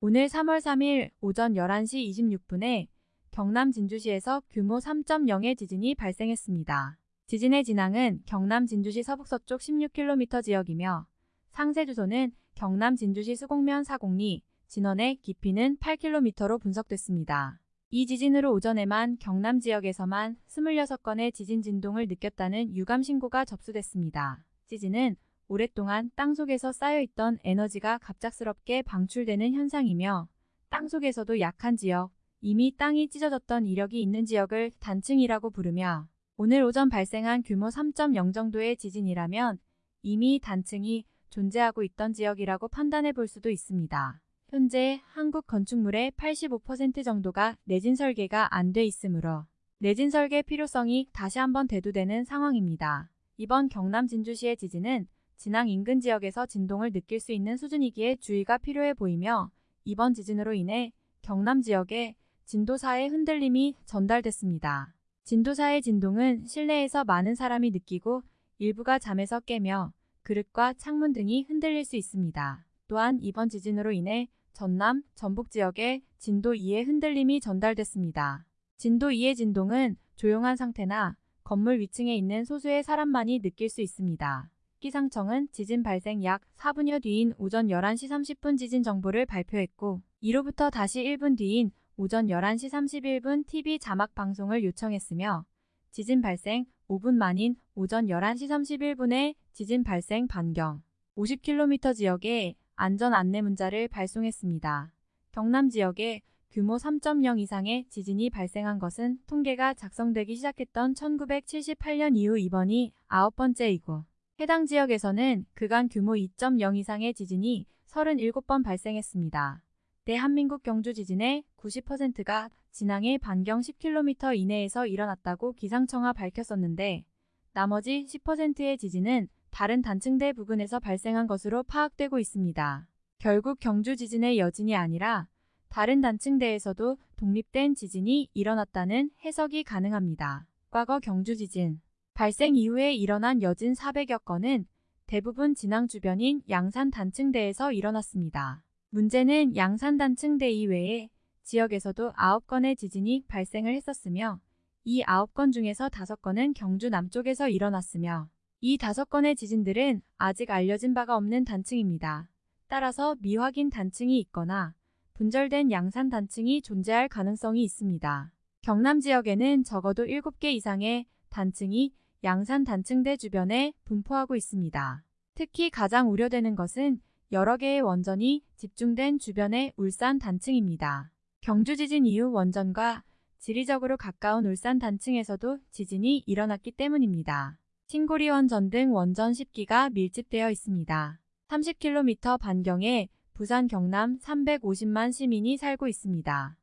오늘 3월 3일 오전 11시 26분에 경남 진주시에서 규모 3.0의 지진이 발생했습니다. 지진의 진앙은 경남 진주시 서북서쪽 16km 지역이며 상세 주소는 경남 진주시 수곡면 사곡리, 진원의 깊이는 8km로 분석됐습니다. 이 지진으로 오전에만 경남 지역에서만 26건의 지진 진동을 느꼈다는 유감 신고가 접수됐습니다. 지진은 오랫동안 땅속에서 쌓여있던 에너지가 갑작스럽게 방출되는 현상이며 땅속에서도 약한 지역, 이미 땅이 찢어졌던 이력이 있는 지역을 단층이라고 부르며 오늘 오전 발생한 규모 3.0 정도의 지진이라면 이미 단층이 존재하고 있던 지역이라고 판단해 볼 수도 있습니다. 현재 한국 건축물의 85% 정도가 내진 설계가 안 돼 있으므로 내진 설계 필요성이 다시 한번 대두되는 상황입니다. 이번 경남 진주시의 지진은 진앙 인근 지역에서 진동을 느낄 수 있는 수준이기에 주의가 필요해 보이며 이번 지진으로 인해 경남 지역에 진도 4의 흔들림이 전달됐습니다. 진도 4의 진동은 실내에서 많은 사람이 느끼고 일부가 잠에서 깨며 그릇과 창문 등이 흔들릴 수 있습니다. 또한 이번 지진으로 인해 전남, 전북 지역에 진도 2의 흔들림이 전달됐습니다. 진도 2의 진동은 조용한 상태나 건물 위층에 있는 소수의 사람만이 느낄 수 있습니다. 기상청은 지진 발생 약 4분여 뒤인 오전 11시 30분 지진 정보를 발표했고 이로부터 다시 1분 뒤인 오전 11시 31분 TV 자막 방송을 요청했으며 지진 발생 5분 만인 오전 11시 31분에 지진 발생 반경 50km 지역에 안전 안내 문자를 발송했습니다. 경남 지역에 규모 3.0 이상의 지진이 발생한 것은 통계가 작성되기 시작했던 1978년 이후 이번이 아홉 번째이고 해당 지역에서는 그간 규모 2.0 이상의 지진이 37번 발생했습니다. 대한민국 경주 지진의 90%가 진앙의 반경 10km 이내에서 일어났다고 기상청하 밝혔었는데 나머지 10%의 지진은 다른 단층대 부근에서 발생한 것으로 파악되고 있습니다. 결국 경주 지진의 여진이 아니라 다른 단층대에서도 독립된 지진이 일어났다는 해석이 가능합니다. 과거 경주 지진 발생 이후에 일어난 여진 400여 건은 대부분 진앙 주변인 양산 단층대에서 일어났습니다. 문제는 양산 단층대 이외에 지역에서도 9건의 지진이 발생을 했었으며 이 9건 중에서 5건은 경주 남쪽에서 일어났으며 이 5건의 지진들은 아직 알려진 바가 없는 단층입니다. 따라서 미확인 단층이 있거나 분절된 양산 단층이 존재할 가능성이 있습니다. 경남 지역에는 적어도 7개 이상의 단층이 양산 단층대 주변에 분포하고 있습니다. 특히 가장 우려되는 것은 여러 개의 원전이 집중된 주변의 울산 단층입니다. 경주 지진 이후 원전과 지리적으로 가까운 울산 단층에서도 지진이 일어났기 때문입니다. 칭고리 원전 등 원전 10기가 밀집되어 있습니다. 30km 반경에 부산 경남 350만 시민이 살고 있습니다.